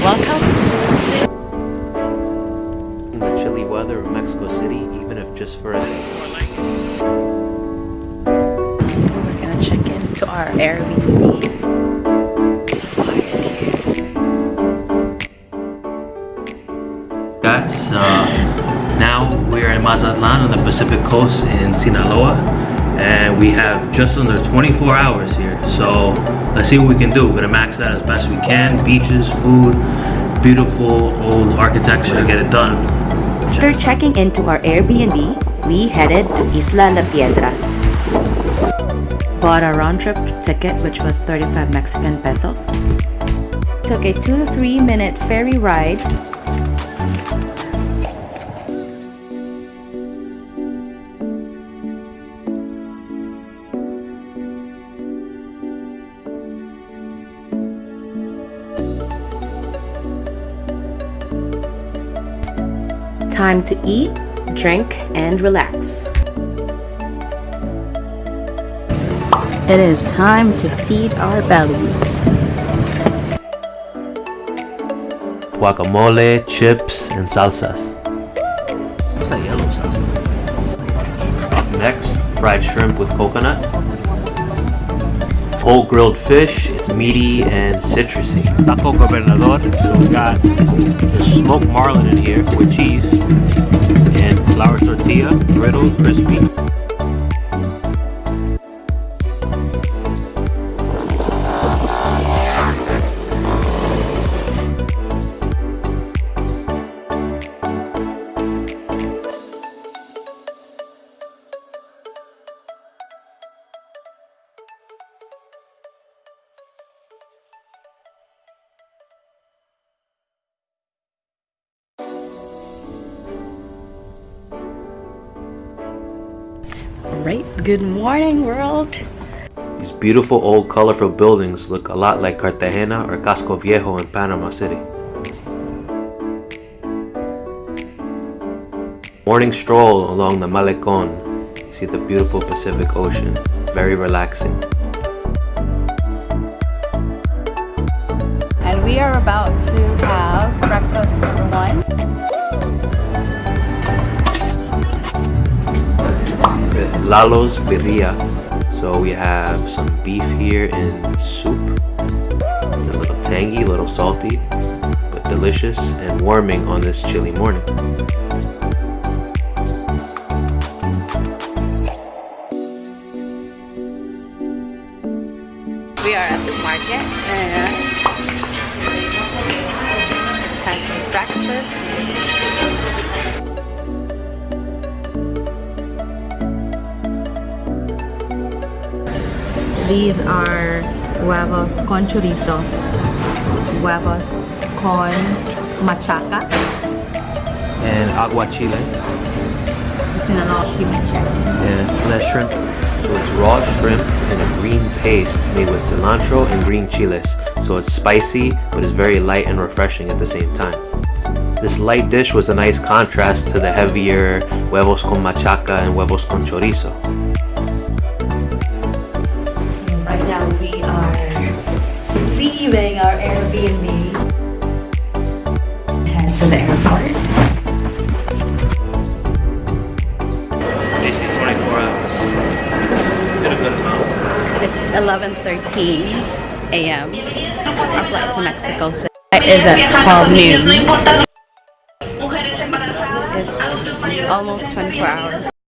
welcome In the chilly weather of Mexico City, even if just for a day. We're gonna check into our Airbnb. It's so quiet here. Guys, uh, now we're in Mazatlan on the Pacific coast in Sinaloa and we have just under 24 hours here. So let's see what we can do. We're gonna max that as best we can. Beaches, food, beautiful old architecture to get it done. After checking into our Airbnb, we headed to Isla La Piedra. Bought a round-trip ticket which was 35 Mexican pesos. Took a 2 to 3 minute ferry ride Time to eat, drink, and relax. It is time to feed our bellies. Guacamole, chips, and salsas. What's that yellow salsa? Up next, fried shrimp with coconut. Whole grilled fish, it's meaty and citrusy. Taco gobernador, so we got the smoked marlin in here with cheese and flour tortilla, griddled, crispy. Right, good morning world. These beautiful old colorful buildings look a lot like Cartagena or Casco Viejo in Panama City. Morning stroll along the Malecon. You see the beautiful Pacific Ocean. Very relaxing. And we are about Lalo's Birria. So we have some beef here in soup. It's a little tangy, a little salty, but delicious and warming on this chilly morning. We are at the market and time for breakfast. These are huevos con chorizo, huevos con machaca, And agua chile Sinaloa ceviche. and flesh shrimp. So it's raw shrimp and a green paste made with cilantro and green chiles. So it's spicy, but it's very light and refreshing at the same time. This light dish was a nice contrast to the heavier huevos con machaca and huevos con chorizo. Leaving our Airbnb. Head to the airport. Basically 24 hours. Did a good amount. It's 11:13 a.m. Our flight to Mexico City is at 12 noon. It's almost 24 hours.